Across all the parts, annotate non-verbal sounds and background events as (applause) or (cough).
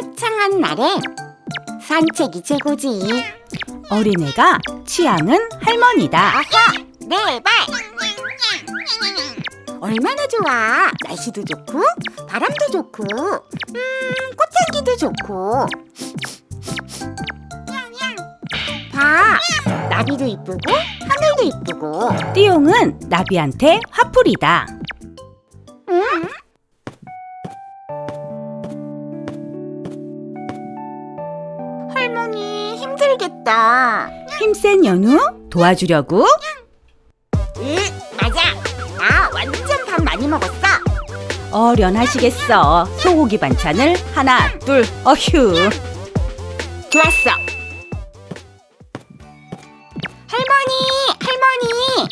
쉬는 날에 산책이 최고지. 어린애가 취향은 할머니다. 아하, 네, 발. 얼마나 좋아. 날씨도 좋고, 바람도 좋고, 음, 꽃향기도 좋고. 봐, 나비도 이쁘고, 하늘도 이쁘고. 띠용은 나비한테 화풀이다. 응? 할머니 힘들겠다. 힘센 연우 도와주려고 응, 맞아. 나 완전 밥 많이 먹었어. 어련하시겠어. 소고기 반찬을 하나, 둘, 어휴. 좋았어. 할머니, 할머니.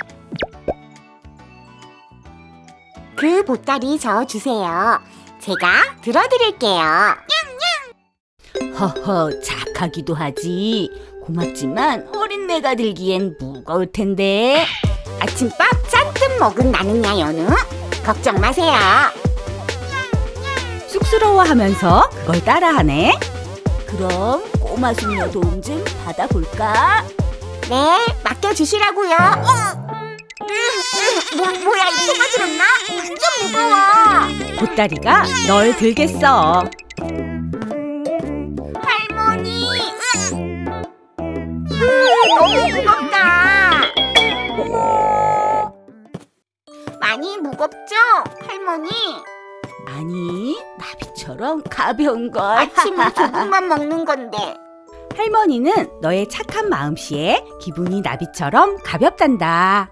그 보따리 저 주세요. 제가 들어드릴게요. 허허, 착하기도 하지. 고맙지만 어린 내가 들기엔 무거울 텐데. 아침밥 잔뜩 먹은 나는야 연우. 걱정 마세요. 쑥스러워하면서 그걸 따라하네. 그럼 꼬마 숙녀 도움 좀 받아볼까? 네, 맡겨주시라고요. 어. 으, 으, 뭐, 뭐야, 이거 떨어졌나? 완전 무거워. 보따리가 널 들겠어. 너무 무겁다. 많이 무겁죠, 할머니? 아니, 나비처럼 가벼운 걸. 아침에 (laughs) 조금만 먹는 건데. 할머니는 너의 착한 마음씨에 기분이 나비처럼 가볍단다.